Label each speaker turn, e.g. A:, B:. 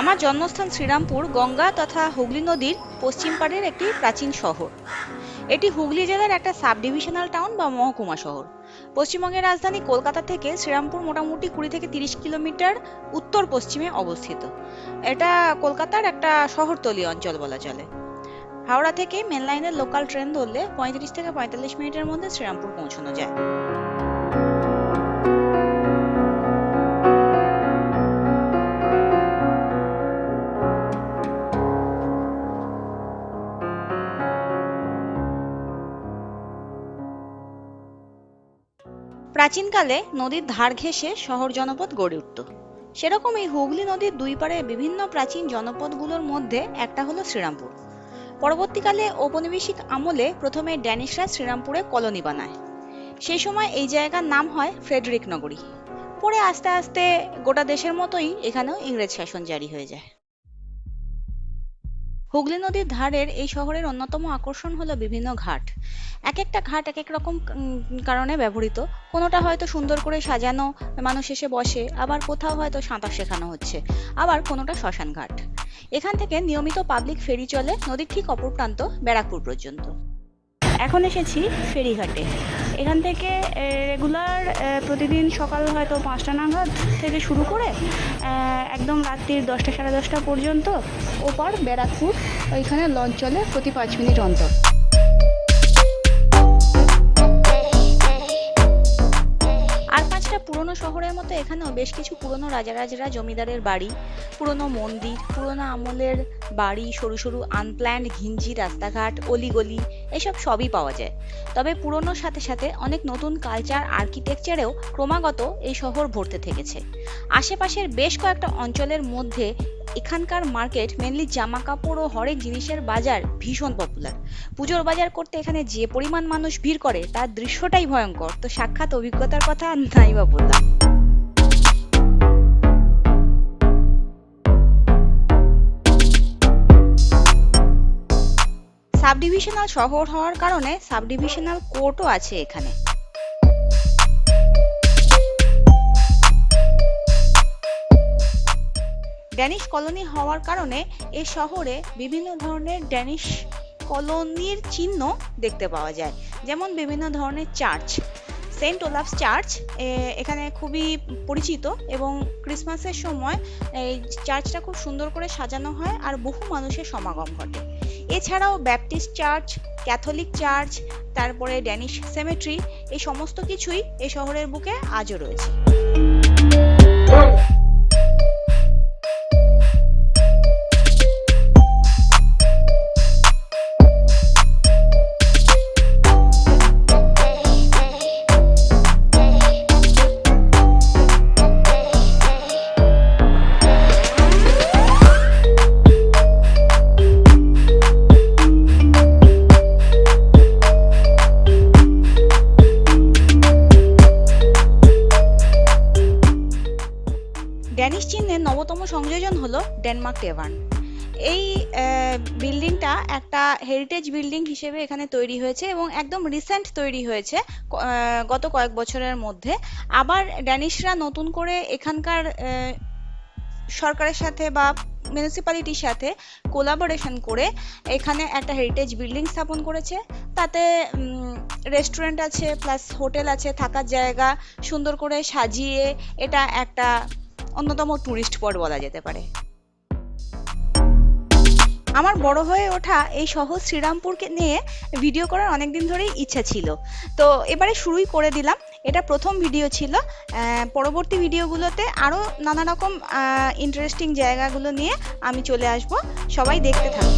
A: আমার জন্মস্থান শ্রীরামপুর, গঙ্গা তথা হুগলি নদীর পশ্চিম পাড়ের একটি প্রাচীন শহর। এটি হুগলি জেলার একটা সাব ডিভিশনাল টাউন বা মহকুমা শহর। পশ্চিমবঙ্গের রাজধানী কলকাতা থেকে শ্রীরামপুর মোটামুটি কুড়ি থেকে তিরিশ কিলোমিটার উত্তর পশ্চিমে অবস্থিত। এটা কলকাতার একটা শহরতলি অঞ্চল বলা চলে। হাওড়া থেকে মেন লাইনের লোকাল ট্রেন ধরলে পঁয়ত্রিশ থেকে পঁয়তাল্লিশ মিনিটের মধ্যে শ্রীরামপুর পৌঁছানো যায়। প্রাচীনকালে নদীর ধার ঘেঁষে শহর জনপদ গড়ে উঠত। সেরকম এই হুগলি নদীর দুই পাড়ে বিভিন্ন প্রাচীন জনপদগুলোর মধ্যে একটা হলো শ্রীরামপুর। পরবর্তীকালে ঔপনিবেশিক আমলে প্রথমে ড্যানিশরা শ্রীরামপুরে কলোনি বানায়। সেই সময় এই জায়গার নাম হয় ফ্রেডরিক নগরী। পরে আস্তে আস্তে গোটা দেশের মতোই এখানেও ইংরেজ শাসন জারি হয়ে যায়। হুগলি নদীর ধারের এই শহরের অন্যতম আকর্ষণ হলো বিভিন্ন ঘাট। এক একটা ঘাট এক এক রকম কারণে ব্যবহৃত। কোনোটা হয়তো সুন্দর করে সাজানো, মানুষ এসে বসে, আবার কোথাও হয়তো সাঁতার শেখানো হচ্ছে। আবার কোনোটা শ্মশান ঘাট। এখান থেকে নিয়মিত পাবলিক ফেরি চলে নদীর ঠিক অপর প্রান্ত, ব্যারাকপুর পর্যন্ত। এখন এসেছি ফেরিঘাটে। এখান থেকে রেগুলার প্রতিদিন সকাল হয়তো পাঁচটা নাগাদ থেকে শুরু করে একদম রাত্রির দশটা সাড়ে দশটা পর্যন্ত ওপার ব্যারাকপুর, ওইখানে লঞ্চ চলে প্রতি পাঁচ মিনিট অন্তর। পুরনো শহরের মতো এখানেও বেশ কিছু পুরনো রাজারাজরা জমিদারের বাড়ি, পুরনো মন্দির, পুরনো আমলের বাড়ি, সরু সরু আনপ্ল্যান্ড ঘিঞ্জি রাস্তাঘাট, অলিগলি, এসব সবই পাওয়া যায়। তবে পুরনোর সাথে সাথে অনেক নতুন কালচার আর্কিটেকচারেও ক্রমাগত এই শহর ভরতে থেকেছে। আশেপাশের বেশ কয়েকটা অঞ্চলের মধ্যে এখানকার মার্কেট মেনলি জামা কাপড় ও হরেক জিনিসের বাজার ভীষণ পপুলার পুজোর বাজার করতে এখানে যে পরিমাণ মানুষ ভিড় করে, তার দৃশ্যটাই ভয়ঙ্কর। তো সাক্ষাৎ অভিজ্ঞতার কথা নাই বা বললাম। সাব ডিভিশনাল শহর হওয়ার কারণে সাব ডিভিশনাল কোর্টও আছে এখানে। ড্যানিশ কলোনি হওয়ার কারণে এ শহরে বিভিন্ন ধরনের ড্যানিশ কলোনির চিহ্ন দেখতে পাওয়া যায়। যেমন বিভিন্ন ধরনের চার্চ। সেন্ট ওলাফস চার্চ এখানে খুবই পরিচিত এবং ক্রিসমাসের সময় এই চার্চটা খুব সুন্দর করে সাজানো হয় আর বহু মানুষের সমাগম ঘটে। এছাড়াও ব্যাপটিস্ট চার্চ, ক্যাথলিক চার্চ, তারপরে ড্যানিশ সেমেট্রি, এই সমস্ত কিছুই এই শহরের বুকে আজও রয়েছে। ড্যানিশ চিহ্নের নবতম সংযোজন হলো ডেনমার্ক টেভার্ন। এই বিল্ডিংটা একটা হেরিটেজ বিল্ডিং হিসেবে এখানে তৈরি হয়েছে এবং একদম রিসেন্ট তৈরি হয়েছে গত কয়েক বছরের মধ্যে। আবার ড্যানিশরা নতুন করে এখানকার সরকারের সাথে বা মিউনিসিপ্যালিটির সাথে কোলাবোরেশন করে এখানে একটা হেরিটেজ বিল্ডিং স্থাপন করেছে। তাতে রেস্টুরেন্ট আছে প্লাস হোটেল আছে, থাকার জায়গা সুন্দর করে সাজিয়ে এটা একটা অন্যতম ট্যুরিস্ট স্পট বলা যেতে পারে। আমার বড় হয়ে ওঠা এই শহর শ্রীরামপুরকে নিয়ে ভিডিও করার অনেক দিন ধরেই ইচ্ছা ছিল। তো এবারে শুরুই করে দিলাম। এটা প্রথম ভিডিও ছিল। পরবর্তী ভিডিওগুলোতে আরও নানা রকম ইন্টারেস্টিং জায়গাগুলো নিয়ে আমি চলে আসব। সবাই দেখতে থাকুন।